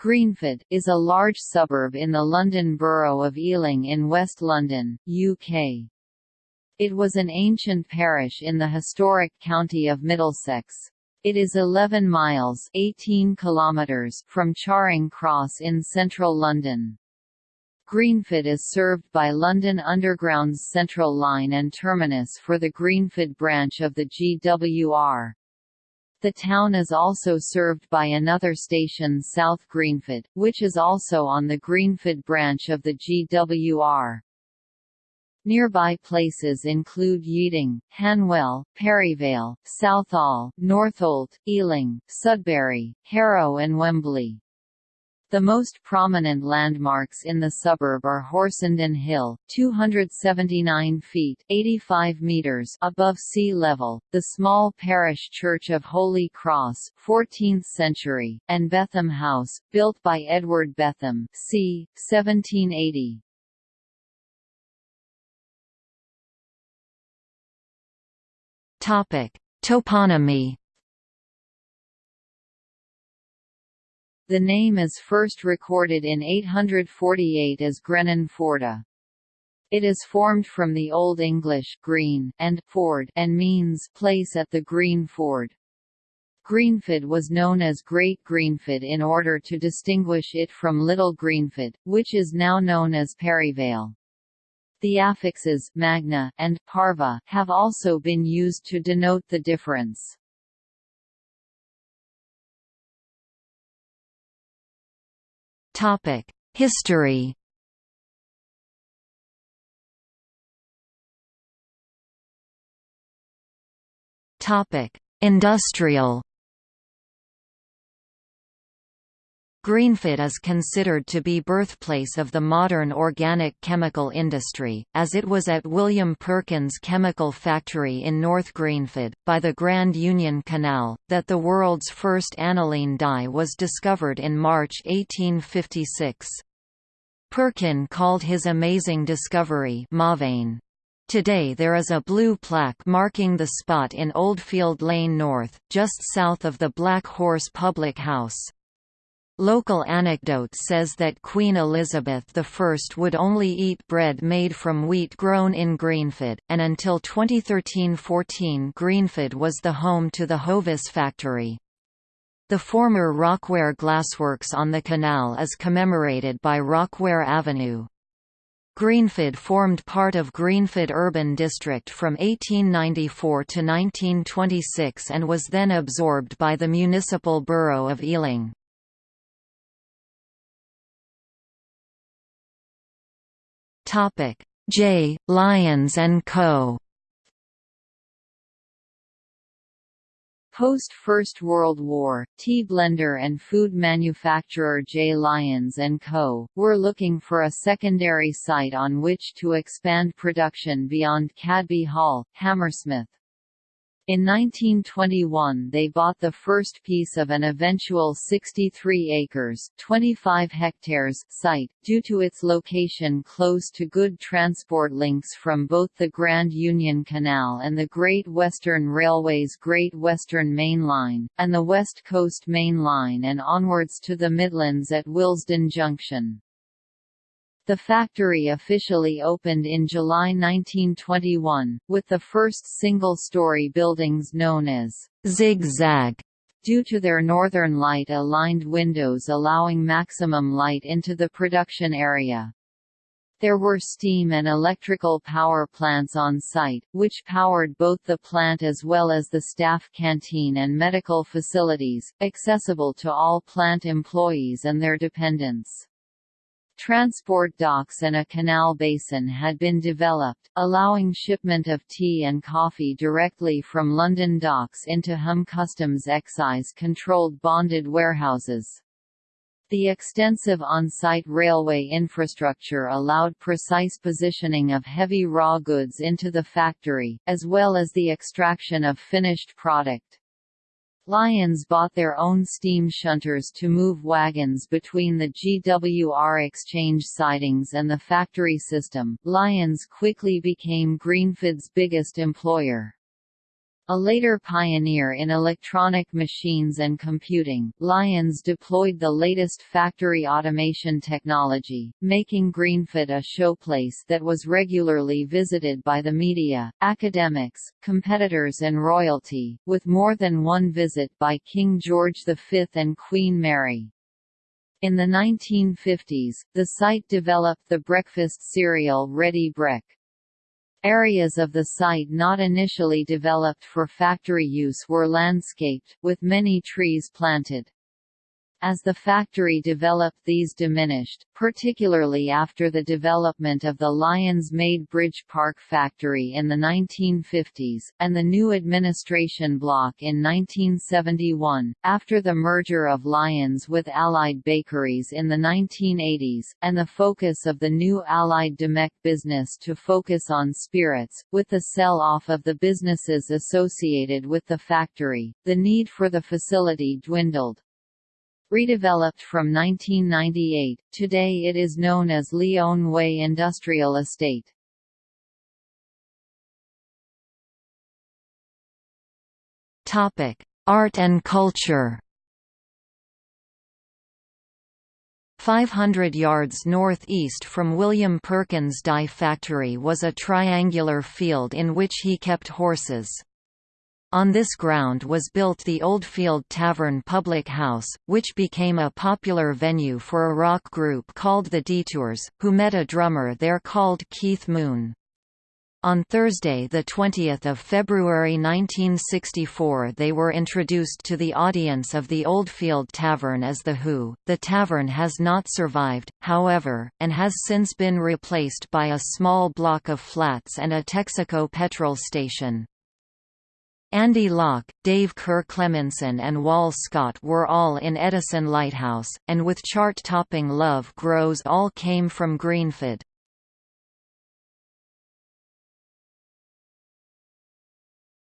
Greenford, is a large suburb in the London Borough of Ealing in West London, UK. It was an ancient parish in the historic county of Middlesex. It is 11 miles 18 kilometers from Charing Cross in central London. Greenford is served by London Underground's Central Line and terminus for the Greenford branch of the GWR. The town is also served by another station South Greenford, which is also on the Greenford branch of the GWR. Nearby places include Yeading, Hanwell, Perivale, Southall, Northolt, Ealing, Sudbury, Harrow and Wembley. The most prominent landmarks in the suburb are Horsenden Hill, 279 feet 85 meters above sea level, the small parish church of Holy Cross 14th century, and Betham House, built by Edward Betham c. 1780. Toponymy The name is first recorded in 848 as Grenan Forda. It is formed from the Old English green and ford and means place at the green ford. Greenford was known as Great Greenford in order to distinguish it from Little Greenford, which is now known as Perivale. The affixes magna and parva have also been used to denote the difference. Topic: History. Topic: Industrial. Greenford is considered to be birthplace of the modern organic chemical industry, as it was at William Perkins Chemical Factory in North Greenford, by the Grand Union Canal, that the world's first aniline dye was discovered in March 1856. Perkin called his amazing discovery Mauveine. Today there is a blue plaque marking the spot in Oldfield Lane North, just south of the Black Horse Public House. Local anecdote says that Queen Elizabeth I would only eat bread made from wheat grown in Greenford, and until 2013–14 Greenford was the home to the Hovis factory. The former Rockware Glassworks on the canal is commemorated by Rockware Avenue. Greenford formed part of Greenford Urban District from 1894 to 1926 and was then absorbed by the municipal borough of Ealing. Topic: J. Lyons and Co. Post-First World War, tea blender and food manufacturer J. Lyons & Co., were looking for a secondary site on which to expand production beyond Cadby Hall, Hammersmith. In 1921 they bought the first piece of an eventual 63 acres 25 hectares site, due to its location close to good transport links from both the Grand Union Canal and the Great Western Railway's Great Western Main Line, and the West Coast Main Line and onwards to the Midlands at Willesden Junction. The factory officially opened in July 1921, with the first single-story buildings known as zigzag due to their northern light-aligned windows allowing maximum light into the production area. There were steam and electrical power plants on site, which powered both the plant as well as the staff canteen and medical facilities, accessible to all plant employees and their dependents. Transport docks and a canal basin had been developed, allowing shipment of tea and coffee directly from London docks into Hum Customs excise-controlled bonded warehouses. The extensive on-site railway infrastructure allowed precise positioning of heavy raw goods into the factory, as well as the extraction of finished product. Lyons bought their own steam shunters to move wagons between the GWR exchange sidings and the factory system. Lyons quickly became Greenford's biggest employer. A later pioneer in electronic machines and computing, Lyons deployed the latest factory automation technology, making Greenford a showplace that was regularly visited by the media, academics, competitors and royalty, with more than one visit by King George V and Queen Mary. In the 1950s, the site developed the breakfast cereal Ready Brek. Areas of the site not initially developed for factory use were landscaped, with many trees planted. As the factory developed these diminished, particularly after the development of the Lyons-made Bridge Park factory in the 1950s, and the new administration block in 1971, after the merger of Lyons with Allied Bakeries in the 1980s, and the focus of the new Allied Domecq business to focus on spirits, with the sell-off of the businesses associated with the factory, the need for the facility dwindled. Redeveloped from 1998, today it is known as Lyon Way Industrial Estate. Art and culture 500 yards northeast from William Perkins' dye factory was a triangular field in which he kept horses. On this ground was built the Oldfield Tavern public house, which became a popular venue for a rock group called the Detours, who met a drummer there called Keith Moon. On Thursday 20 February 1964 they were introduced to the audience of the Oldfield Tavern as The Who. The tavern has not survived, however, and has since been replaced by a small block of flats and a Texaco petrol station. Andy Locke, Dave Kerr Clemenson and Wal Scott were all in Edison Lighthouse, and with chart-topping Love Grows all came from.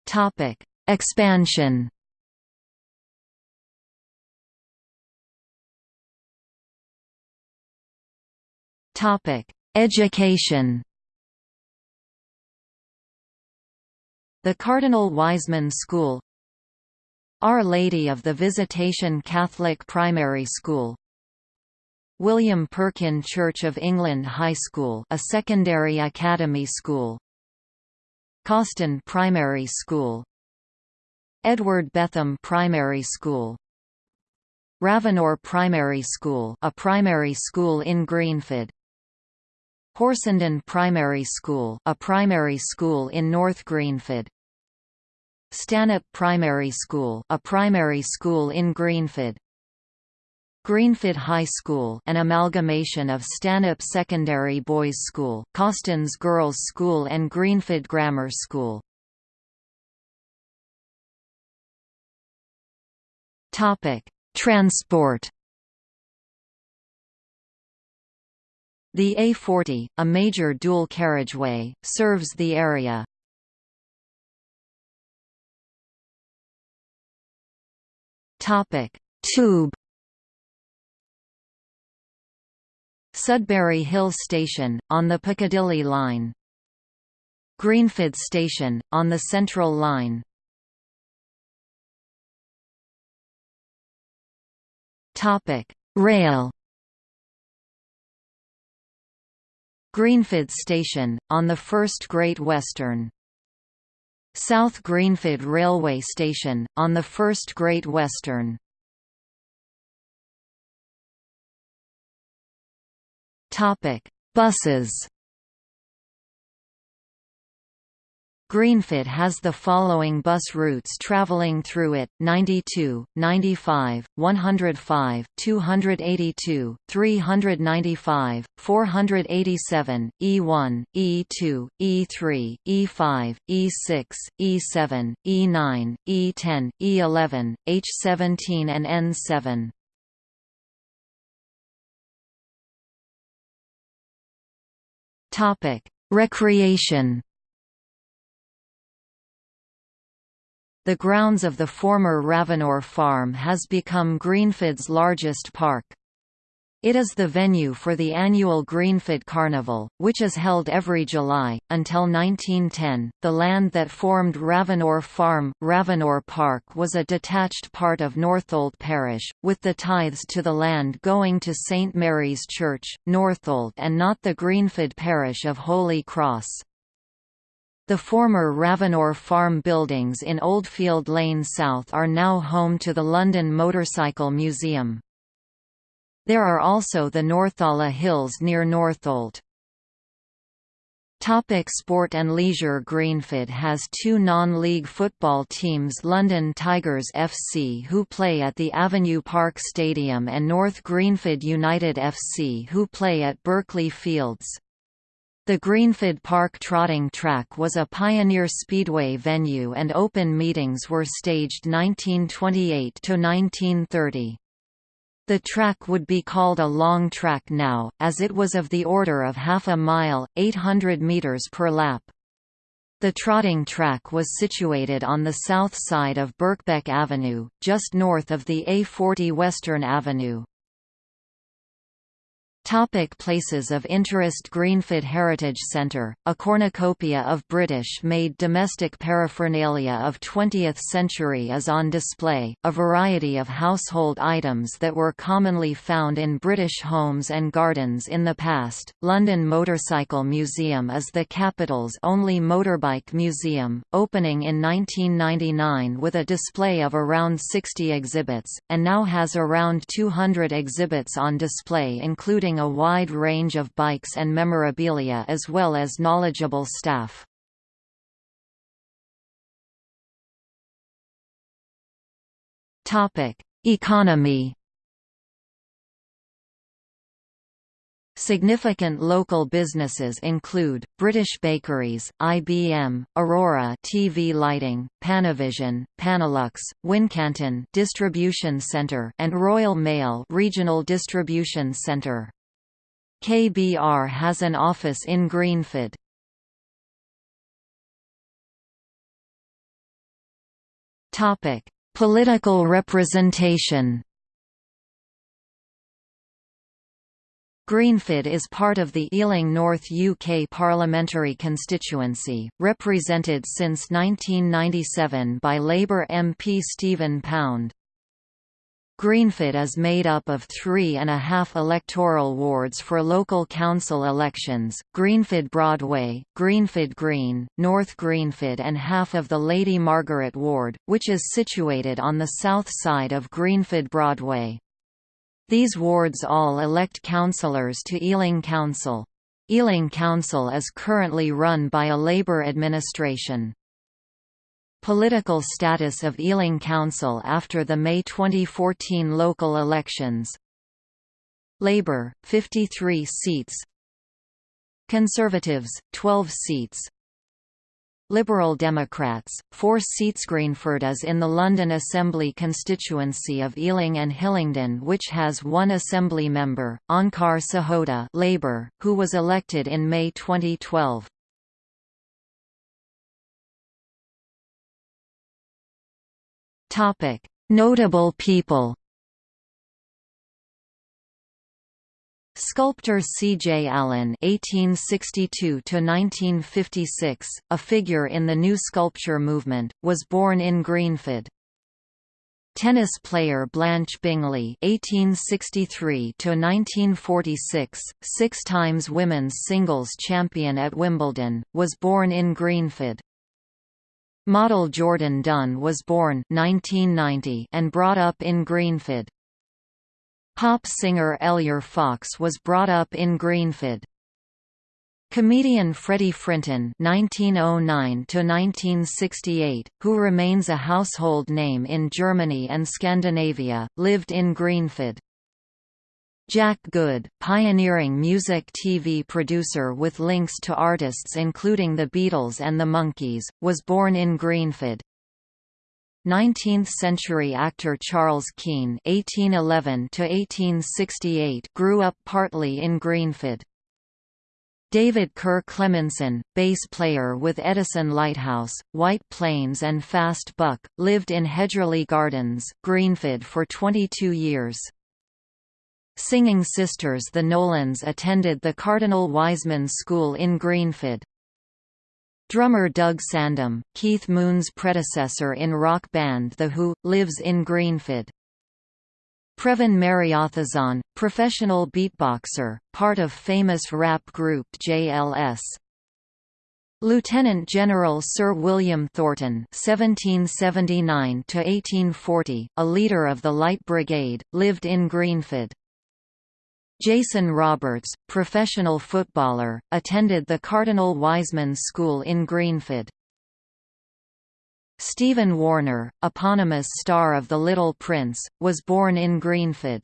Topic: Expansion. Education. The Cardinal Wiseman School Our Lady of the Visitation Catholic Primary School William Perkin Church of England High School a secondary academy school Cawston Primary School Edward Betham Primary School Ravenor Primary School a primary school in Greenford Horsenden Primary School a primary school in North Greenford Stanhope Primary School, a primary school in Greenford. Greenford High School, an amalgamation of Stanhope Secondary Boys School, Cawston's Girls' School and Greenford Grammar School. Topic: Transport. The A40, a major dual carriageway, serves the area. Topic: Tube. Sudbury Hill Station, on the Piccadilly Line. Greenford Station, on the Central Line. Rail. Greenford Station, on the First Great Western. South Greenford Railway Station, on the First Great Western. Buses Greenford has the following bus routes traveling through it, 92, 95, 105, 282, 395, 487, E1, E2, E3, E5, E6, E7, E9, E10, E11, H17 and N7. Recreation The grounds of the former Ravenor farm has become Greenford's largest park. It is the venue for the annual Greenford Carnival, which is held every July. Until 1910, the land that formed Ravenor Farm, Ravenor Park was a detached part of Northolt parish, with the tithes to the land going to St Mary's Church, Northolt and not the Greenford parish of Holy Cross. The former Ravenor Farm buildings in Oldfield Lane South are now home to the London Motorcycle Museum. There are also the Northala Hills near Northolt. Topic sport and leisure Greenford has two non-league football teams London Tigers FC who play at the Avenue Park Stadium and North Greenford United FC who play at Berkeley Fields. The Greenford Park Trotting Track was a pioneer speedway venue and open meetings were staged 1928 to 1930. The track would be called a long track now, as it was of the order of half a mile, 800 metres per lap. The trotting track was situated on the south side of Birkbeck Avenue, just north of the A40 Western Avenue. Topic places of interest Greenford Heritage Centre, a cornucopia of British-made domestic paraphernalia of 20th century is on display, a variety of household items that were commonly found in British homes and gardens in the past. London Motorcycle Museum is the capital's only motorbike museum, opening in 1999 with a display of around 60 exhibits, and now has around 200 exhibits on display including a wide range of bikes and memorabilia as well as knowledgeable staff. Economy Significant local businesses include, British Bakeries, IBM, Aurora TV Lighting, Panavision, Panalux, Wincanton Distribution Centre and Royal Mail Regional Distribution Centre. KBR has an office in Greenford. Topic: Political representation. Greenford is part of the Ealing North UK parliamentary constituency, represented since 1997 by Labour MP Stephen Pound. Greenford is made up of three and a half electoral wards for local council elections, Greenford Broadway, Greenford Green, North Greenford and half of the Lady Margaret ward, which is situated on the south side of Greenford Broadway. These wards all elect councillors to Ealing Council. Ealing Council is currently run by a Labour administration. Political status of Ealing Council after the May 2014 local elections. Labour, 53 seats. Conservatives, 12 seats. Liberal Democrats, 4 seats. Greenford is in the London Assembly constituency of Ealing and Hillingdon which has one Assembly member, Onkar Sahota Labour, who was elected in May 2012. Topic: Notable people. Sculptor C. J. Allen (1862–1956), a figure in the New Sculpture movement, was born in Greenford. Tennis player Blanche Bingley (1863–1946), six times women's singles champion at Wimbledon, was born in Greenford. Model Jourdan Dunn was born 1990 and brought up in Greenford. Pop singer Elyar Fox was brought up in Greenford. Comedian Freddie Frinton (1909–1968), who remains a household name in Germany and Scandinavia, lived in Greenford. Jack Good, pioneering music TV producer with links to artists including the Beatles and the Monkees, was born in Greenford. 19th-century actor Charles Kean (1811–1868) grew up partly in Greenford. David Kerr Clemenson, bass player with Edison Lighthouse, White Plains and Fast Buck, lived in Hedgerley Gardens, Greenford for 22 years. Singing sisters the Nolans attended the Cardinal Wiseman School in Greenford. Drummer Doug Sandom, Keith Moon's predecessor in rock band The Who, lives in Greenford. Previn Mariathazon, professional beatboxer, part of famous rap group JLS. Lieutenant General Sir William Thornton (1779–1840), a leader of the Light Brigade, lived in Greenford. Jason Roberts, professional footballer, attended the Cardinal Wiseman School in Greenford. Stephen Warner, eponymous star of The Little Prince, was born in Greenford.